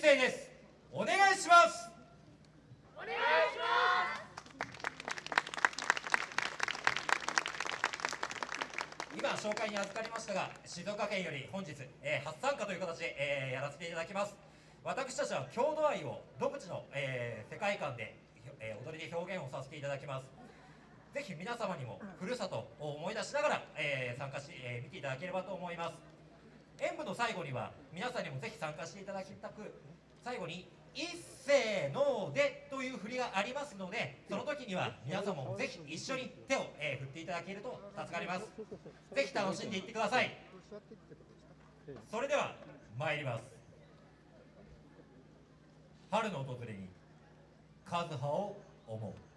声です。お願いします。お願いします。今紹介に預かりましたが静岡県より本日、えー初参加という形で、えーやらせていただきます。私たちは郷土愛を独自の、えー世界観で、えー踊りで表現をさせていただきます。ぜひ皆様にもふるさとを思い出しながら、えー参加し、えー見ていただければと思います。演舞の最後には皆さんにもぜひ参加していただきたく最後に「一斉ので」という振りがありますのでその時には皆様もぜひ一緒に手を、えー振っていただけると助かります。ぜひ楽しんでいってください。それでは参ります。春の訪れに和葉を思う。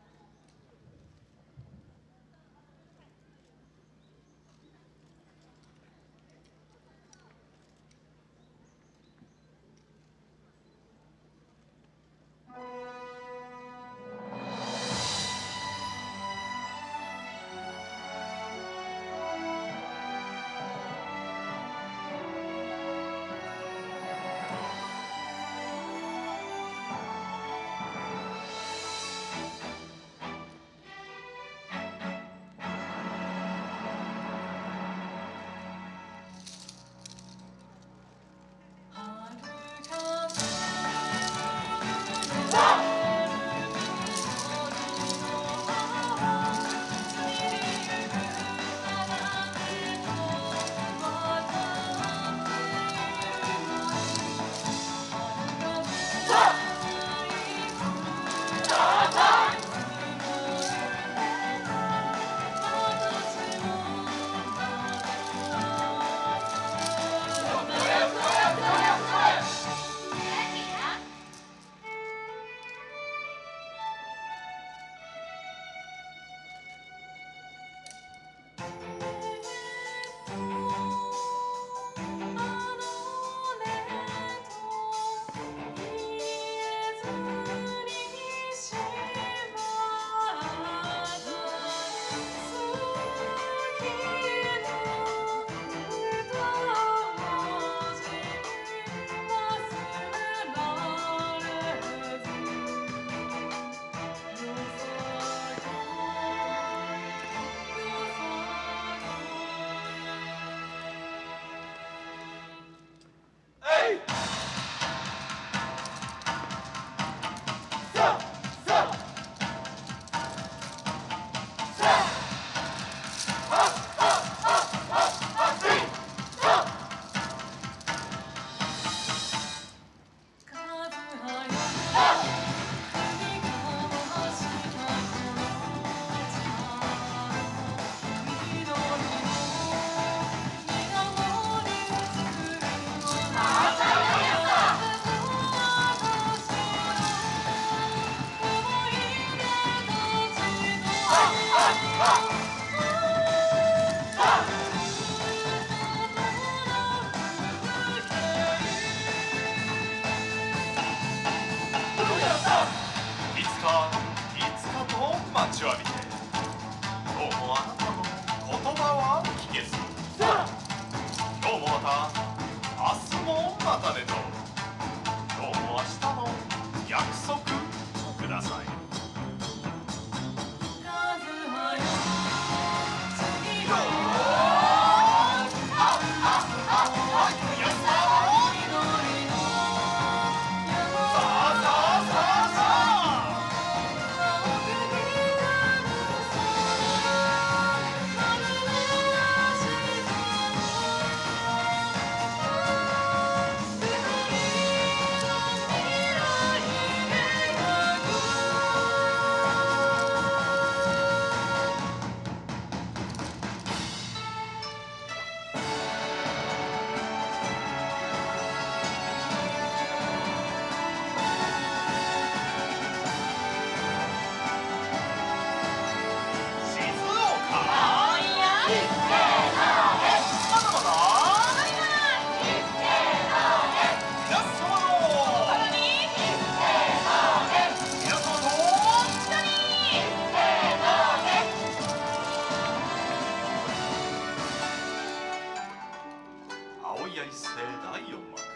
かいつかと待ちわび試合第4幕